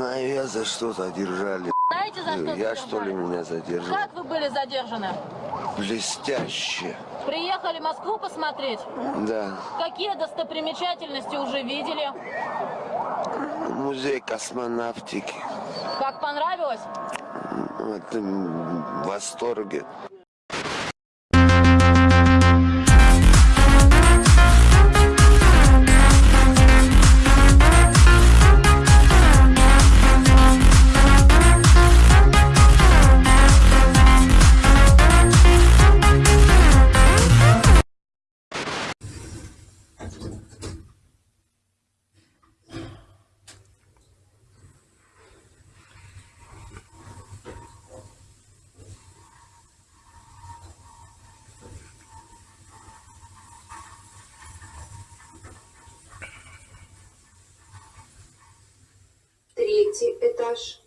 знаю я, за что задержали. Знаете, за что Я что ли задержали? меня задержал? Как вы были задержаны? Блестяще. Приехали Москву посмотреть? Да. Какие достопримечательности уже видели? Музей космонавтики. Как понравилось? М, в восторге. Третий этаж.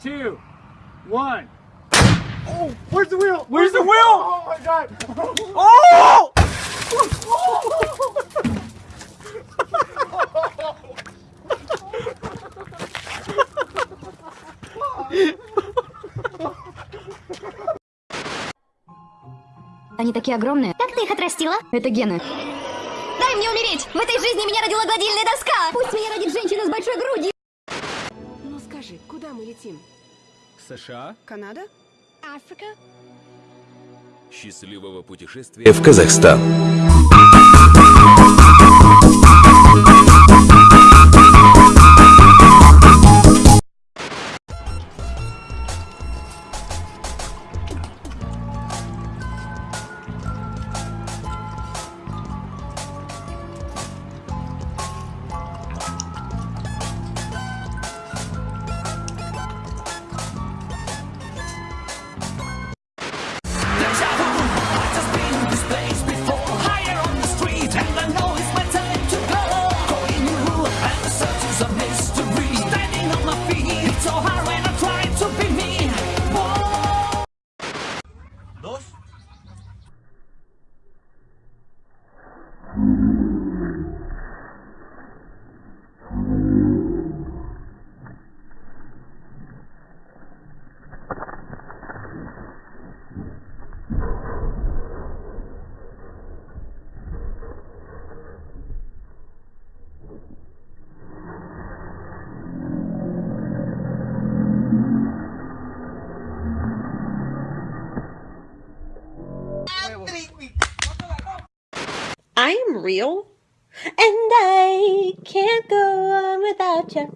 two, one. Oh, where's the wheel? Where's the wheel? God. Oh! Они такие огромные. Как ты их отрастила? Это гены. Дай мне умереть! В этой жизни меня родила гладильная доска! Пусть меня родит женщина с большой грудью! Ну скажи, куда мы летим? США? Канада? Африка? Счастливого путешествия в Казахстан. Real, and I can't go on without you.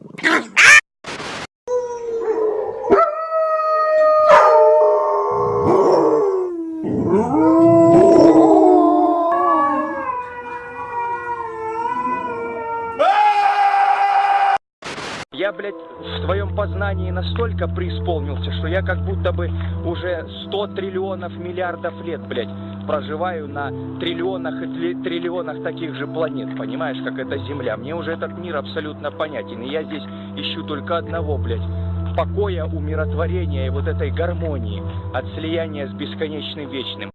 Я, блядь, в твоем познании настолько преисполнился, что я как будто бы уже 100 триллионов миллиардов лет, блядь, проживаю на триллионах и тли- триллионах таких же планет, понимаешь, как эта Земля. Мне уже этот мир абсолютно понятен, и я здесь ищу только одного, блядь, покоя, умиротворения и вот этой гармонии от слияния с бесконечным вечным.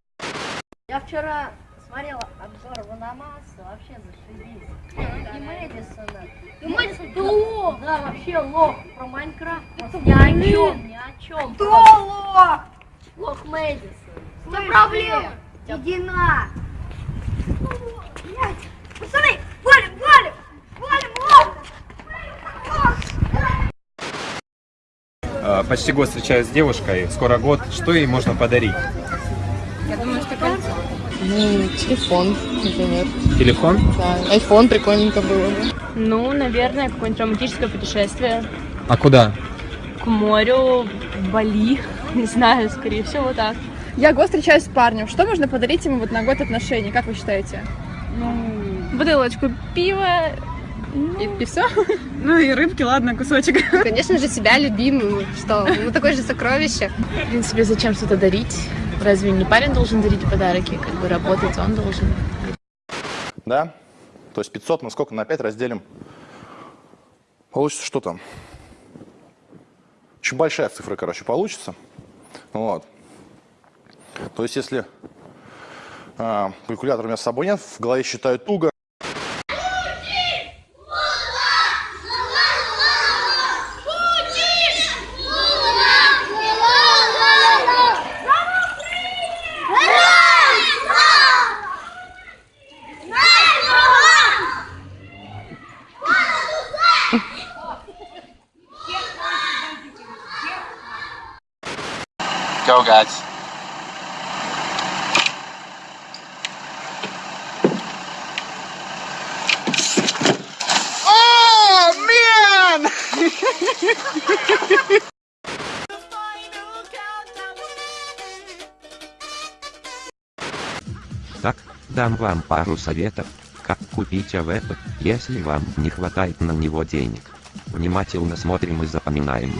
Я вчера смотрела обзор Ванамаса, вообще зашибись. И Мэдисона. И Мэдисон, ты лох! Да, вообще лох. Про Майнкрафт просто ни о чем, ни о чем. Кто лох? Лох Мэдисон. Что проблема? Иди на! Пацаны, валим, валим! Валим, лох! Почти год встречаюсь с девушкой, скоро год. Что ей можно подарить? Я думаю, что кольцо. Ну, телефон, например. Телефон? Да, айфон прикольненько было бы. Ну, наверное, какое-нибудь романтическое путешествие А куда? к морю, в Бали, не знаю, скорее всего, вот так. Я год встречаюсь с парнем. Что можно подарить ему вот на год отношений? Как вы считаете? Бутылочку пива. И, и все? Ну и рыбки, ладно, кусочек. Конечно же, себя любимую. Что? Ну, такое же сокровище. В принципе, зачем что-то дарить? Разве не парень должен дарить подарки? Как бы работать он должен. Да? То есть 500 мы сколько на 5 разделим? Получится что там? Очень большая цифра, короче, получится. Вот. То есть если а, калькулятор у меня с собой нет, в голове считаю туго. Go, guys. Дам вам пару советов, как купить AWP, если вам не хватает на него денег. Внимательно смотрим и запоминаем.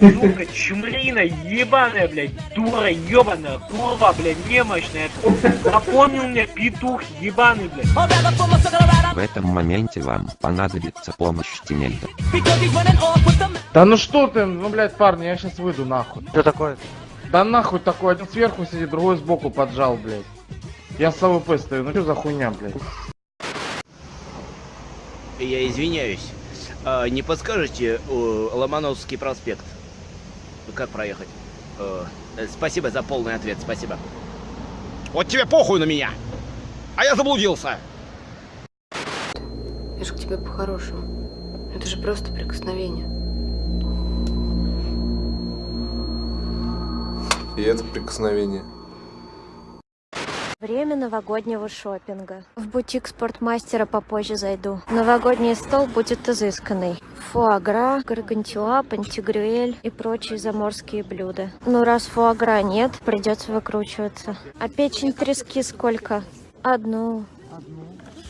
Сука, чумлина, ебаная, блядь, дура, ебаная, курва, блядь, немощная. Напомнил мне петух, ебаный, блядь. В этом моменте вам понадобится помощь тиммейта. Да ну что ты, ну блядь, парни, я сейчас выйду нахуй. Что такое? Да нахуй такой, один сверху сидит, другой сбоку поджал, блядь. Я с AWP стою, ну что за хуйня, блядь? Я извиняюсь. А, не подскажете э, Ломоносовский проспект? Как проехать? Э, э, спасибо за полный ответ, спасибо. Вот тебе похуй на меня! А я заблудился! Я же к тебе по-хорошему. Это же просто прикосновение. И это прикосновение. Время новогоднего шопинга. В бутик спортмастера попозже зайду. Новогодний стол будет изысканный. Фуагра, гаргантюа, пантигрюэль и прочие заморские блюда. Ну раз фуагра нет, придется выкручиваться. А печень трески сколько? Одну.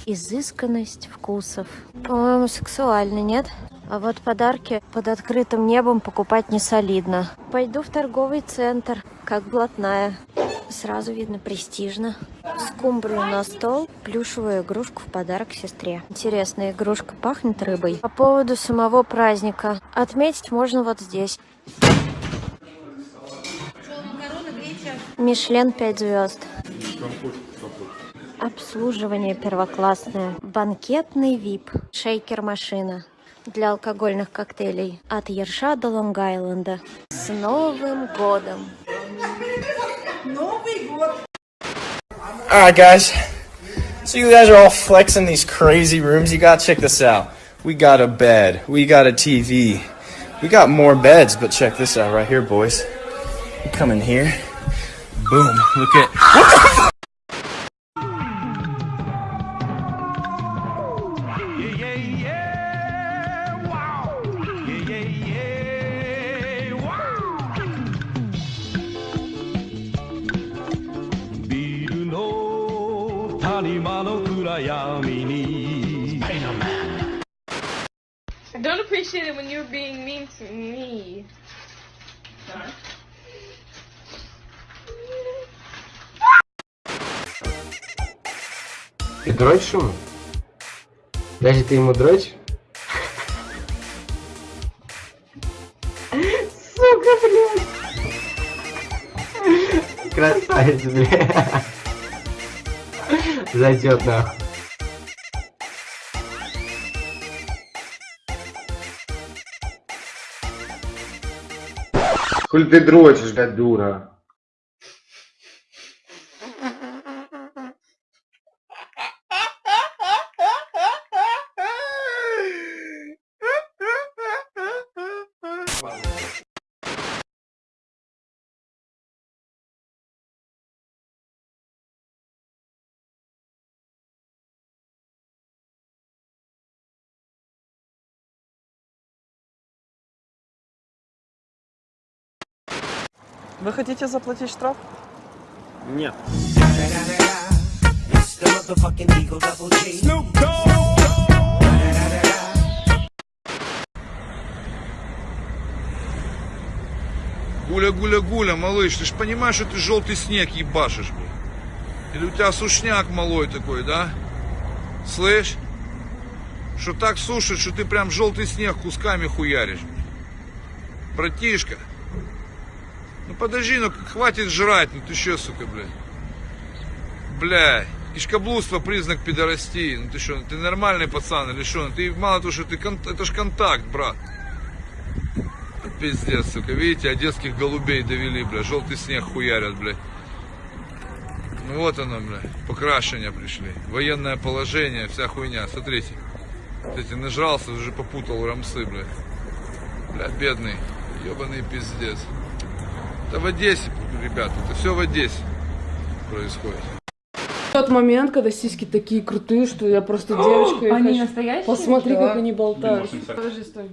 Изысканность вкусов. По-моему, сексуально, нет? А вот подарки под открытым небом покупать не солидно. Пойду в торговый центр, как блатная. Сразу видно престижно. Скумбрию на стол, плюшевую игрушку в подарок сестре. Интересная игрушка пахнет рыбой. По поводу самого праздника. Отметить можно вот здесь. Мишлен 5 звезд. Обслуживание первоклассное. Банкетный вип. Шейкер-машина. Для алкогольных коктейлей. От Ерша до Лонг-Айленда. С Новым годом! Новый год! Alright guys, so you guys are all flexing these crazy rooms. You gotta check this out. We got a bed, we got a TV, we got more beds, but check this out right here, boys. You come in here, boom, look at. What the I don't appreciate it when you're being mean to me. Ты дрочишь ему? Даже ты ему дрочишь? Сука, блядь! Красавец, блядь! Зайдет нахуй. Хули ты дрочишь, блядь, дура? Вы хотите заплатить штраф? Нет. Гуля-гуля-гуля, малыш, ты ж понимаешь, что ты желтый снег ебашишь, блядь? Или у тебя сушняк малой такой, да? Слышь? Что так сушит, что ты прям желтый снег кусками хуяришь. Братишка. Ну подожди, ну хватит жрать, ну ты что, сука, блядь? Блядь. Ишкоблудство признак пидорастии. Ну ты что, ты нормальный пацан или что? Ну ты мало того, что ты кон- это ж контакт, брат. Пиздец, сука. Видите, одесских голубей довели, бля. Желтый снег хуярят, блядь. Ну вот оно, бля. Покрашения пришли. Военное положение, вся хуйня. Смотрите. Смотрите, нажрался, уже попутал рамсы, бля. Бля, бедный. Ебаный пиздец. Это в Одессе, ребята. Это все в Одессе происходит. Тот момент, когда сиськи такие крутые, что я просто девочка. и Они хочу- настоящие? Посмотри, Да. как они болтают. Подожди, стой.